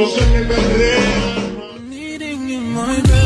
I'm me in my bed.